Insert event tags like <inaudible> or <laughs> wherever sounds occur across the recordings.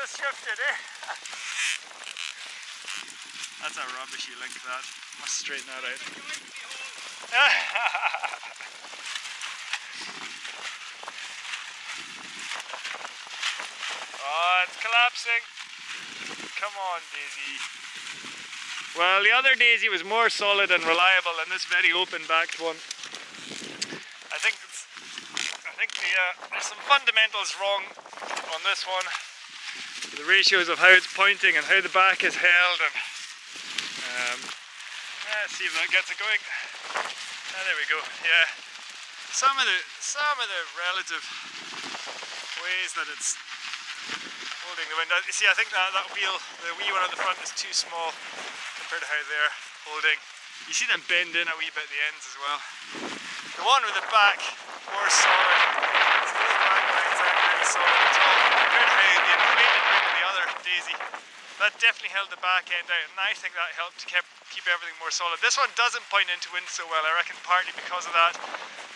has shifted, eh? That's a rubbishy link, that. Must straighten that out. <laughs> oh, it's collapsing. Come on, Daisy. Well, the other Daisy was more solid and reliable than this very open-backed one. I think it's, Uh, there's some fundamentals wrong on this one. The ratios of how it's pointing and how the back is held and um, let's see if that gets it going. Ah, there we go. Yeah, some of the some of the relative ways that it's holding the wind. You see, I think that that wheel, the wee one at the front, is too small compared to how they're holding. You see them bend in a wee bit at the ends as well. The one with the back more solid. Solid the other Daisy. That definitely held the back end out, and I think that helped to keep keep everything more solid. This one doesn't point into wind so well. I reckon partly because of that.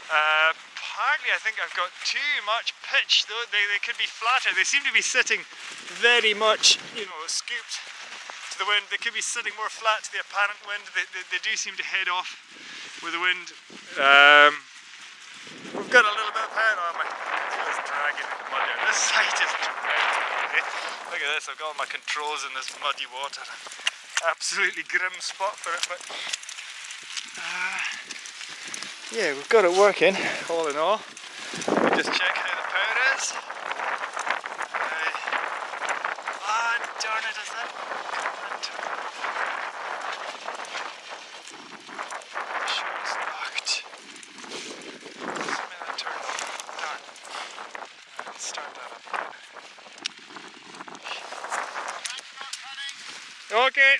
Uh, partly I think I've got too much pitch. Though they, they could be flatter. They seem to be sitting very much, you know, scooped to the wind. They could be sitting more flat to the apparent wind. They, they, they do seem to head off with the wind. Um, we've got a little bit of power on my dragging in the mud. <laughs> This side is dreadful. Look at this, I've got all my controls in this muddy water absolutely grim spot for it, but uh, yeah, we've got it working, all in all. Me just check how the power is. Uh, ah, darn it, is that? Sure it's locked. Something that turned off. Darn. Let's start that up again. Okay.